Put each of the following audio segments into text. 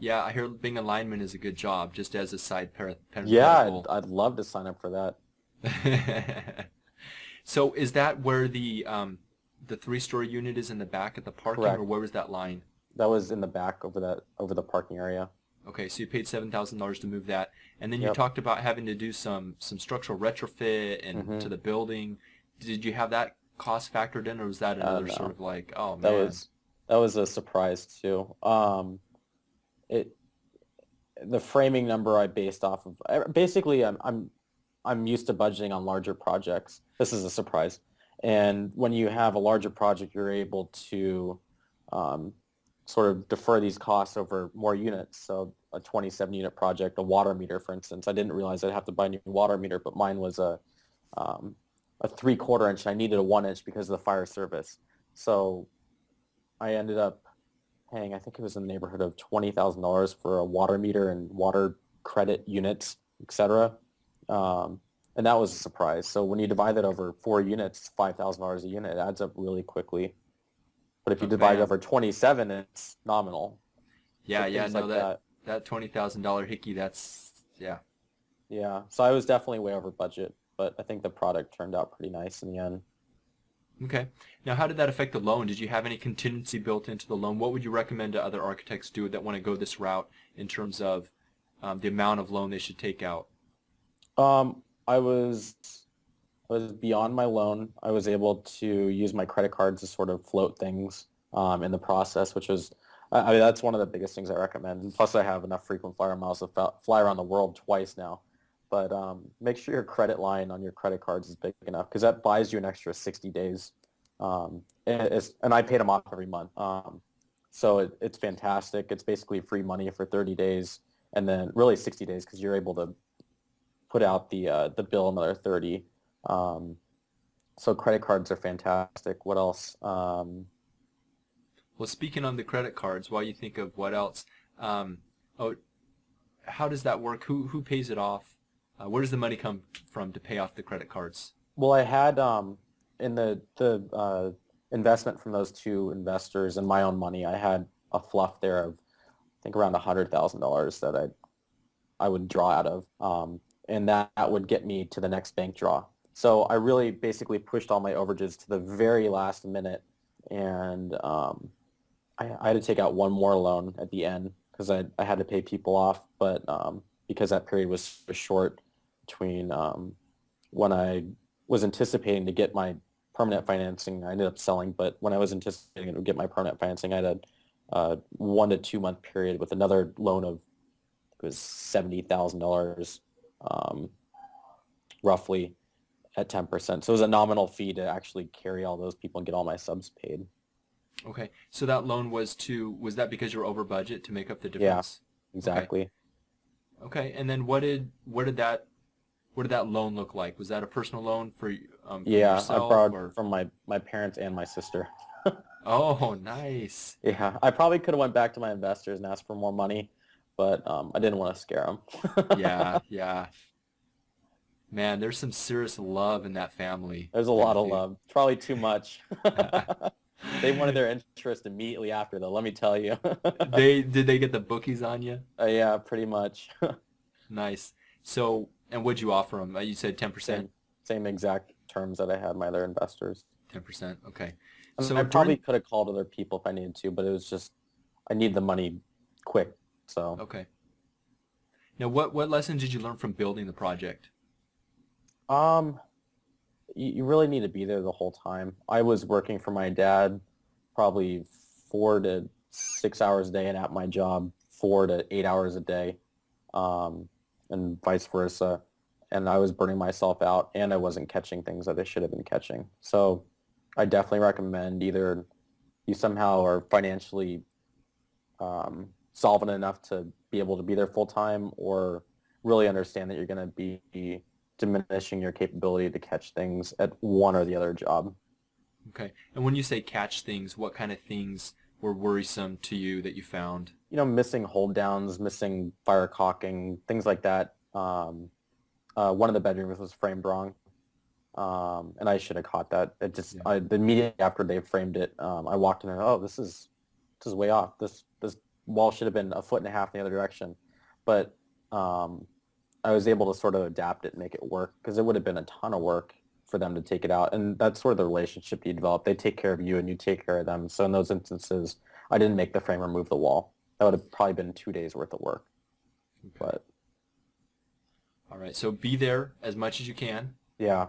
Yeah, I hear being a lineman is a good job, just as a side par- Yeah. I'd, I'd love to sign up for that. So is that where the um, the three-story unit is in the back at the parking, or where was that line? That was in the back over that over the parking area. Okay, so you paid seven thousand dollars to move that, and then you Yep. talked about having to do some some structural retrofit and Mhm. to the building. Did you have that cost factored in, or was that another no. sort of like, oh man? That was that was a surprise too. Um, it the framing number I based off of basically I'm I'm I'm used to budgeting on larger projects. This is a surprise, and when you have a larger project, you're able to um, sort of defer these costs over more units. So a 27 unit project, a water meter, for instance, I didn't realize I'd have to buy a new water meter, but mine was a um, a three quarter inch. I needed a one inch because of the fire service. So I ended up paying, I think it was in the neighborhood of twenty thousand dollars for a water meter and water credit units, etc. Um, and that was a surprise. So when you divide that over four units, five thousand dollars a unit, it adds up really quickly. But if you Oh, divide man. it over twenty-seven, it's nominal. yeah, So yeah, no, like that that twenty thousand dollar hickey, that's yeah. Yeah. So I was definitely way over budget, but I think the product turned out pretty nice in the end. Okay. Now, how did that affect the loan? Did you have any contingency built into the loan? What would you recommend to other architects do that want to go this route in terms of um, the amount of loan they should take out? Um, I was was beyond my loan. I was able to use my credit cards to sort of float things um, in the process, which was I I mean that's one of the biggest things I recommend. And plus, I have enough frequent flyer miles to fly around the world twice now. But um, make sure your credit line on your credit cards is big enough because that buys you an extra 60 days. Um, and, and I paid them off every month. Um, so it, it's fantastic. It's basically free money for 30 days and then really 60 days because you're able to put out the uh, the bill another 30. Um, so credit cards are fantastic. What else? Um, Well, speaking on the credit cards, while you think of what else, um, oh, how does that work? Who who pays it off? Uh, where does the money come from to pay off the credit cards? well, I had um, in the the uh, investment from those two investors and my own money, I had a fluff there of I think around hundred thousand dollars that I I would draw out of, um, and that, that would get me to the next bank draw. So I really basically pushed all my overages to the very last minute, and um, I, I had to take out one more loan at the end because I, I had to pay people off, but um, because that period was short between um, when I was anticipating to get my permanent financing, I ended up selling, but when I was anticipating to get my permanent financing, I had a uh, one to two month period with another loan of it was seventy thousand dollars, um, roughly at ten percent. So it was a nominal fee to actually carry all those people and get all my subs paid. Okay, so that loan was to was that because you were over budget to make up the Yeah. difference? Exactly. Okay, and then what did what did that what did that loan look like? Was that a personal loan for um, for Yeah, I yourself borrowed or? from my my parents and my sister. Oh, nice. Yeah, I probably could have went back to my investors and asked for more money, but um, I didn't want to scare them. Yeah, yeah. Man, there's some serious love in that family. There's a lot of love. Probably too much. they wanted their interest immediately after, though. Let me tell you. They did they get the bookies on you? Uh, yeah, pretty much. Nice. So, and what'd you offer them? Uh, You said 10%? same, same exact terms that I had my other investors. 10%. Okay. I, mean, So I probably during- could have called other people if I needed to, but it was just I need the money quick. So Okay. Now, what what lessons did you learn from building the project? um, you, you really need to be there the whole time. I was working for my dad probably four to six hours a day, and at my job four to eight hours a day, um, and vice versa. And I was burning myself out, and I wasn't catching things that I should have been catching. So I definitely recommend either you somehow are financially um, solvent enough to be able to be there full time, or really understand that you're going to be diminishing your capability to catch things at one or the other job. Okay. And when you say catch things, what kind of things were worrisome to you that you found? You know, missing hold downs, missing fire caulking, things like that. Um, uh, one of the bedrooms was framed wrong, um, and I should have caught that. It just Yeah. I, the immediately after they framed it, um, I walked in and oh, this is this is way off. This this wall should have been a foot and a half in the other direction. But um, I was able to sort of adapt it and make it work because it would have been a ton of work for them to take it out. And that's sort of the relationship you develop. They take care of you and you take care of them. So in those instances, I didn't make the framer move the wall. That would have probably been two days worth of work. Okay. But All right. So be there as much as you can. yeah,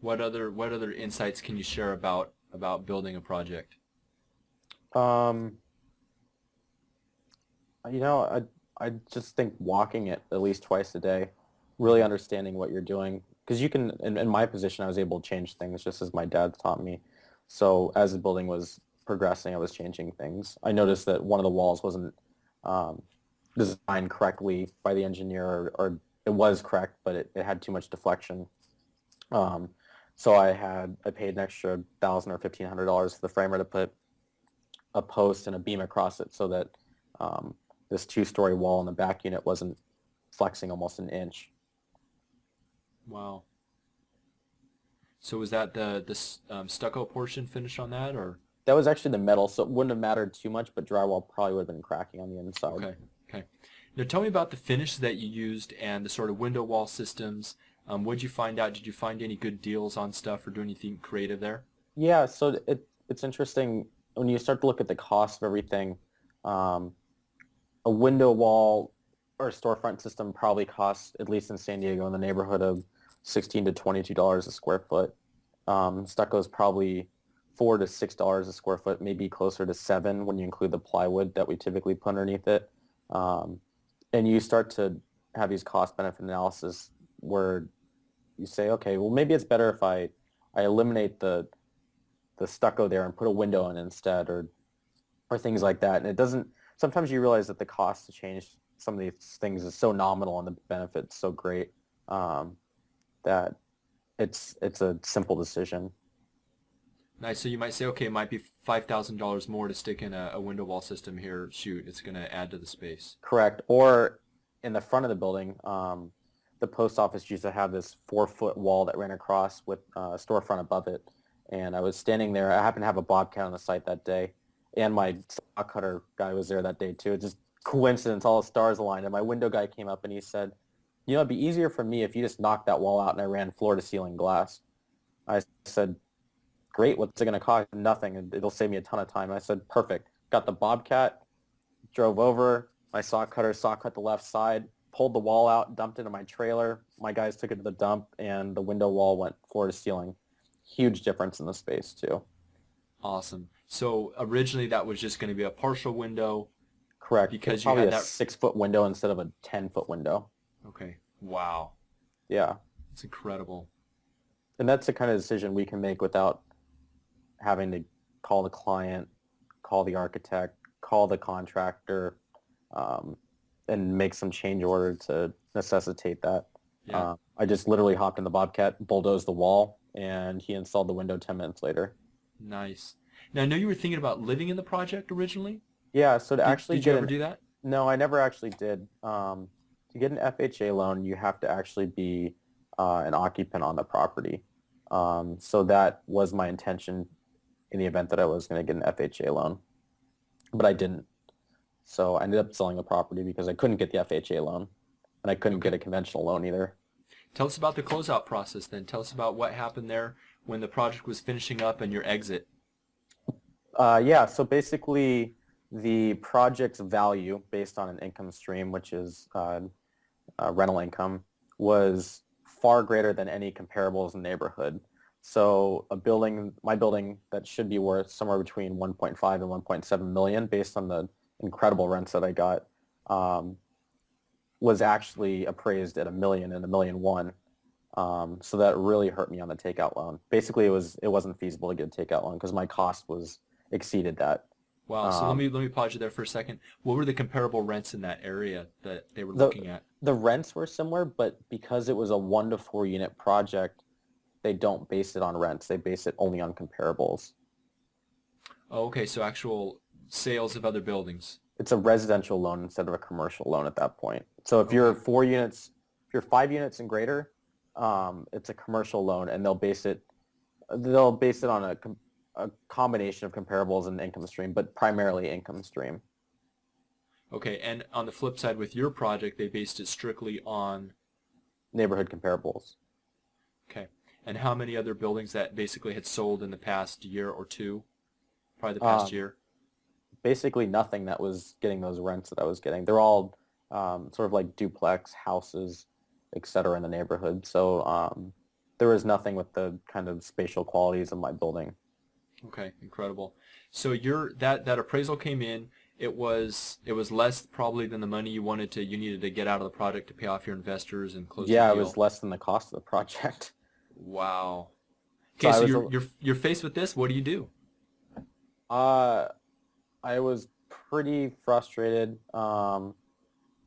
What other what other insights can you share about about building a project? Um, you know, I I just think walking it at least twice a day, really understanding what you're doing, because you can. In, in my position, I was able to change things just as my dad taught me. So as the building was progressing, I was changing things. I noticed that one of the walls wasn't um, designed correctly by the engineer, or, or it was correct, but it, it had too much deflection. Um, so I had I paid an extra thousand or fifteen hundred dollars to the framer to put a post and a beam across it so that um, this two-story wall in the back unit wasn't flexing almost an inch. Wow. So was that the this um, stucco portion finished on that, or That was actually the metal, so it wouldn't have mattered too much, but drywall probably would have been cracking on the inside. okay, okay. Now tell me about the finish that you used and the sort of window wall systems. Um, what did you find out? Did you find any good deals on stuff or do anything creative there? Yeah, so it, it's interesting when you start to look at the cost of everything. Um, a window wall or a storefront system probably costs, at least in San Diego, in the neighborhood of 16 to 22 dollars a square foot. Um, stucco is probably four to six dollars a square foot, maybe closer to seven when you include the plywood that we typically put underneath it. Um, and you start to have these cost benefit analysis where you say, okay, well maybe it's better if I I eliminate the the stucco there and put a window in instead or or things like that. And it doesn't sometimes you realize that the cost to change some of these things is so nominal and the benefit's so great um, that it's it's a simple decision. Nice. So you might say, okay, it might be five thousand dollars more to stick in a, a window wall system here. Shoot, it's going to add to the space. Correct. Or in the front of the building, um, the post office used to have this four foot wall that ran across with uh, a storefront above it. And I was standing there. I happened to have a bobcat on the site that day, and my saw cutter guy was there that day too. It's just coincidence. All the stars aligned. And my window guy came up and he said, "You know, it'd be easier for me if you just knocked that wall out and I ran floor to ceiling glass." I said, "Great. What's it going to cost? Nothing. and It'll save me a ton of time." I said, "Perfect." Got the bobcat, drove over. My saw cutter saw cut the left side, pulled the wall out, dumped it in my trailer. My guys took it to the dump, and the window wall went floor to ceiling. Huge difference in the space too. Awesome. So originally that was just going to be a partial window. Correct. Because It's you probably had a that- six foot window instead of a ten foot window. Okay. Wow. Yeah, It's incredible. and that's the kind of decision we can make without having to call the client, call the architect, call the contractor, um, and make some change order to necessitate that. Yeah. Uh, I just literally hopped in the Bobcat, bulldozed the wall, and he installed the window 10 minutes later. Nice. Now I know you were thinking about living in the project originally. Yeah, so to Did- actually did, you ever an, do that? no, I never actually did. Um, to get an FHA loan, you have to actually be uh, an occupant on the property. Um, so that was my intention in the event that I was going to get an FHA loan, but I didn't. So I ended up selling the property because I couldn't get the FHA loan, and I couldn't Okay. get a conventional loan either. Tell us about the closeout process then. Tell us about what happened there when the project was finishing up and your exit. Uh, yeah, so basically the project's value based on an income stream, which is uh, uh, rental income, was far greater than any comparables in the neighborhood. So a building, my building that should be worth somewhere between 1.5 and 1.7 million based on the incredible rents that I got, um, was actually appraised at a million and a million one. Um, so that really hurt me on the takeout loan. Basically, it was it wasn't feasible to get a takeout loan because my cost was exceeded that. Wow. so let Um, me let me pause you there for a second. What were the comparable rents in that area that they were The- looking at? The rents were similar, but because it was a one to four unit project, they don't base it on rents. They base it only on comparables. Oh, okay. So actual sales of other buildings. It's a residential loan instead of a commercial loan at that point. So if you're four units, if you're five units and greater, um, it's a commercial loan, and they'll base it they'll base it on a, com- a combination of comparables and income stream, but primarily income stream. Okay, and on the flip side with your project, they based it strictly on Neighborhood comparables. okay. And how many other buildings that basically had sold in the past year or two? Probably the past Um, year. Basically nothing that was getting those rents that I was getting. They're all um, sort of like duplex houses, et cetera, in the neighborhood. So um, there was nothing with the kind of spatial qualities of my building. Okay, incredible. So your that that appraisal came in. It was it was less probably than the money you wanted to you needed to get out of the project to pay off your investors and close. yeah, it was less than the cost of the project. Wow. Okay, I so, you're you're you're faced with this. What do you do? Uh, I was pretty frustrated, um,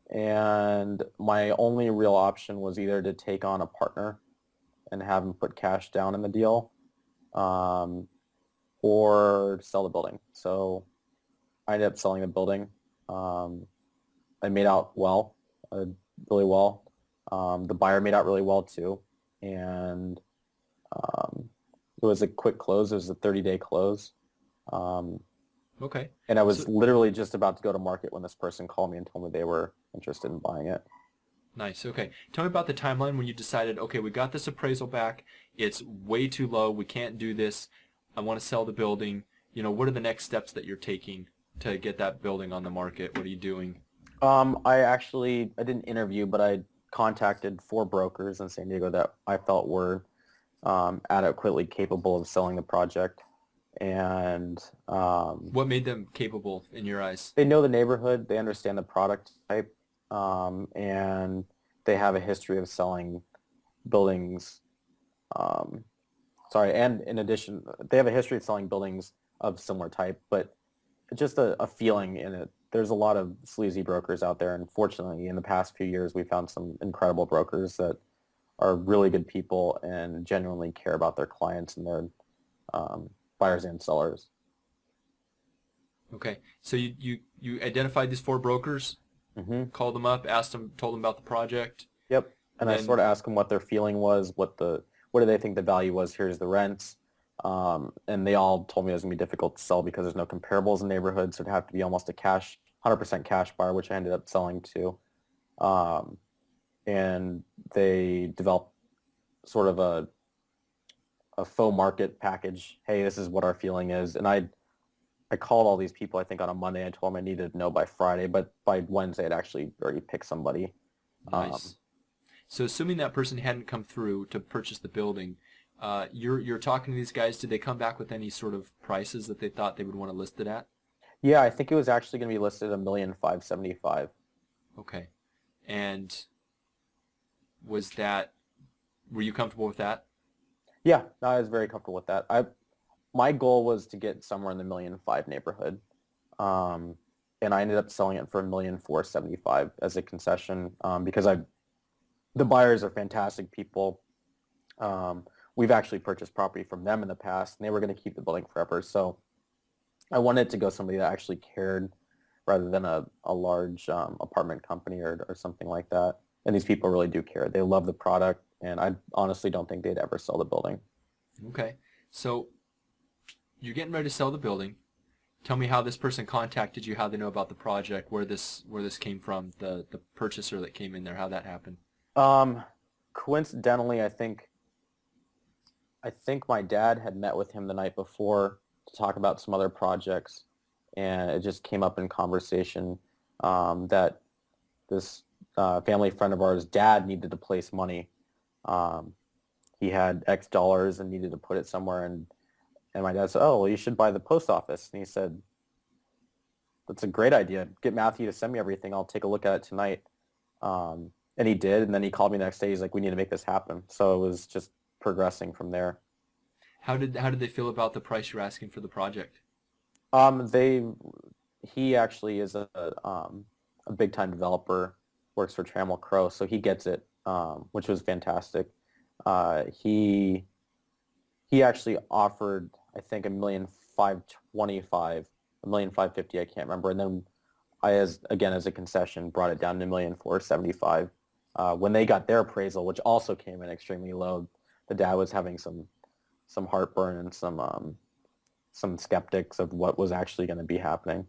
and my only real option was either to take on a partner and have him put cash down in the deal, um, or sell the building. So I ended up selling the building. Um, I made out well, uh, really well. Um, the buyer made out really well too, and um, it was a quick close. It was a 30-day close. Um, Okay. and I was So- literally just about to go to market when this person called me and told me they were interested in buying it. Nice. Okay. Tell me about the timeline when you decided, okay, we got this appraisal back. It's way too low. We can't do this. I want to sell the building. You know, what are the next steps that you're taking to get that building on the market? What are you doing? Um, I actually, I didn't interview, but I contacted four brokers in San Diego that I felt were um, adequately capable of selling the project. And um, What made them capable in your eyes? they know the neighborhood, they understand the product type, um, and they have a history of selling buildings. Um, sorry, and in addition, they have a history of selling buildings of similar type, but just a, a feeling in it. There's a lot of sleazy brokers out there, and fortunately, in the past few years, we found some incredible brokers that are really good people and genuinely care about their clients and their um, buyers and sellers. Okay. So you, you, you identified these four brokers, hmm called them up, asked them, told them about the project. Yep. And I sort of asked them what their feeling was, what the what do they think the value was? Here's the rents. Um, and they all told me it was gonna be difficult to sell because there's no comparables in the neighborhood, so it'd have to be almost a cash, 100% cash buyer, which I ended up selling to. Um, and they developed sort of a a pro forma package. Hey, this is what our feeling is, and I I called all these people I think on a Monday. I told them I needed to know by Friday, but by Wednesday I'd actually already picked somebody. Um, Nice. so assuming that person hadn't come through to purchase the building, uh, you're you're talking to these guys. Did they come back with any sort of prices that they thought they would want to list it at? Yeah, I think it was actually going to be listed at a million five seventy five. Okay. And was that were you comfortable with that? Yeah, I was very comfortable with that. I my goal was to get somewhere in the million five neighborhood, um, and I ended up selling it for a million four seventy five as a concession um, because I the buyers are fantastic people. Um, we've actually purchased property from them in the past, and they were going to keep the building forever. So I wanted to go somebody that actually cared rather than a, a large um, apartment company or, or something like that. And these people really do care. They love the product, and I honestly don't think they'd ever sell the building. Okay. So you're getting ready to sell the building. Tell me how this person contacted you, how they know about the project, where this where this came from, the the purchaser that came in there, how that happened. Um, coincidentally, I think I think my dad had met with him the night before to talk about some other projects, and it just came up in conversation um, that this uh, family friend of ours' dad needed to place money. Um, he had X dollars and needed to put it somewhere, and and my dad said, "Oh, well, you should buy the post office." And he said, "That's a great idea. Get Matthew to send me everything. I'll take a look at it tonight." Um, and he did, and then he called me the next day. He's like, "We need to make this happen." So it was just progressing from there. How did how did they feel about the price you're asking for the project? Um, they, he actually is a um, a big time developer, works for Trammell Crow, so he gets it, um, which was fantastic. Uh, he he actually offered, I think, a million five twenty five, a million five fifty, I can't remember, and then I, as again as a concession, brought it down to a million four seventy five. Uh, when they got their appraisal, which also came in extremely low, the dad was having some some heartburn and some um, some skeptics of what was actually going to be happening.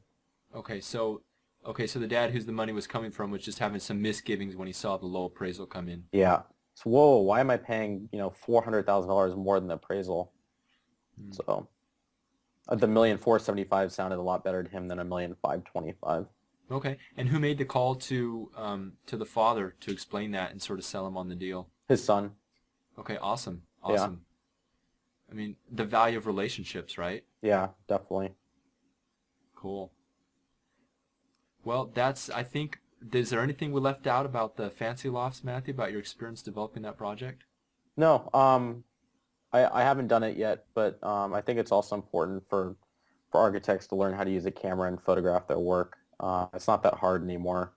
Okay, so Okay, so the dad whose the money was coming from was just having some misgivings when he saw the low appraisal come in. Yeah. So whoa, why am I paying you know four hundred thousand dollars more than the appraisal? Hmm. So uh, the million four seventy five sounded a lot better to him than a million five twenty five. Okay, and who made the call to um, to the father to explain that and sort of sell him on the deal? His son. Okay, awesome, Yeah. awesome. I mean, the value of relationships, right? Yeah, definitely. Cool. Well, that's. I think. Is there anything we left out about the fancy lofts, Matthew? About your experience developing that project? No, um, I, I haven't done it yet, but um, I think it's also important for for architects to learn how to use a camera and photograph their work. Uh, it's not that hard anymore,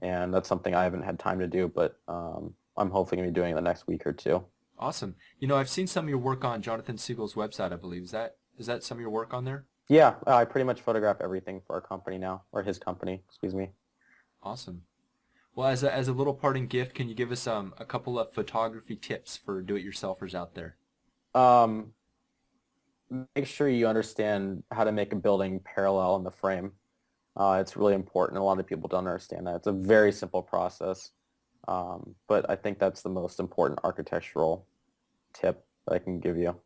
and that's something I haven't had time to do, but um, I'm hopefully going to be doing it the next week or two. Awesome. You know, I've seen some of your work on Jonathan Segal's website. I believe is that is that some of your work on there? Yeah, I pretty much photograph everything for our company now, or his company, excuse me. Awesome. Well, as a, as a little parting gift, can you give us um, a couple of photography tips for do-it-yourselfers out there? Um, make sure you understand how to make a building parallel in the frame. Uh, it's really important. A lot of people don't understand that. It's a very simple process, um, but I think that's the most important architectural tip that I can give you.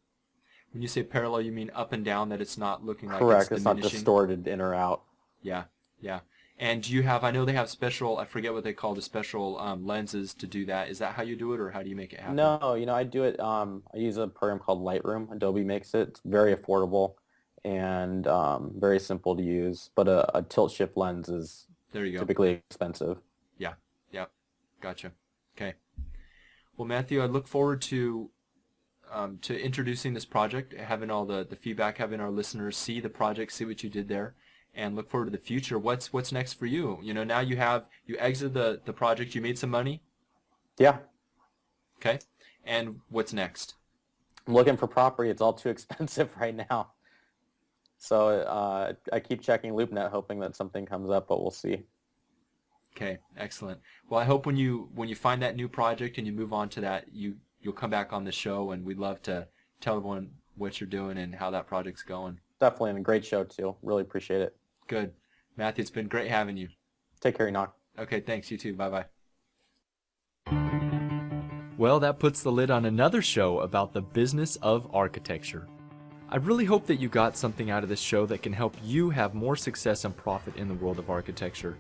When you say parallel, you mean up and down, that it's not looking like it's Correct. it's It's not distorted in or out. Yeah, yeah. And do you have, I know they have special, I forget what they call the special um, lenses to do that. Is that how you do it, or how do you make it happen? No, you know, I do it. Um, I use a program called Lightroom. Adobe makes it. It's very affordable and um, very simple to use. But a, a tilt shift lens is There you go. typically expensive. Gotcha. Okay. Well, Matthew, I look forward to um, to introducing this project, having all the, the feedback, having our listeners see the project, see what you did there, and look forward to the future. What's what's next for you? You know, now you have you exited the the project, you made some money, Yeah, okay, and what's next? I'm looking for property. It's all too expensive right now. So uh, I keep checking LoopNet, hoping that something comes up, but we'll see. Okay, excellent. Well, I hope when you when you find that new project and you move on to that, you you'll come back on the show, and we'd love to tell everyone what you're doing and how that project's going. Definitely, and a great show too. Really appreciate it. Good, Matthew. It's been great having you. Take care, Enoch. Okay, thanks. You too. Bye bye. Well, that puts the lid on another show about the business of architecture. I really hope that you got something out of this show that can help you have more success and profit in the world of architecture.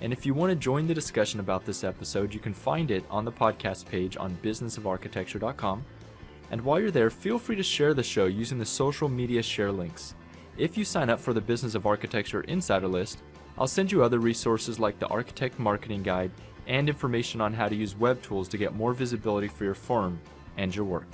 And if you want to join the discussion about this episode, you can find it on the podcast page on businessofarchitecture.com. And while you're there, feel free to share the show using the social media share links. If you sign up for the Business of Architecture Insider List, I'll send you other resources like the Architect Marketing Guide and information on how to use web tools to get more visibility for your firm and your work.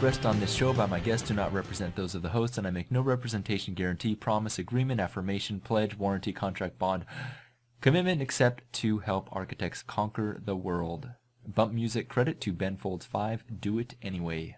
Expressed on this show by my guests do not represent those of the host, and I make no representation, guarantee, promise, agreement, affirmation, pledge, warranty, contract, bond, commitment except to help architects conquer the world. Bump music credit to Ben Folds 5. Do it anyway.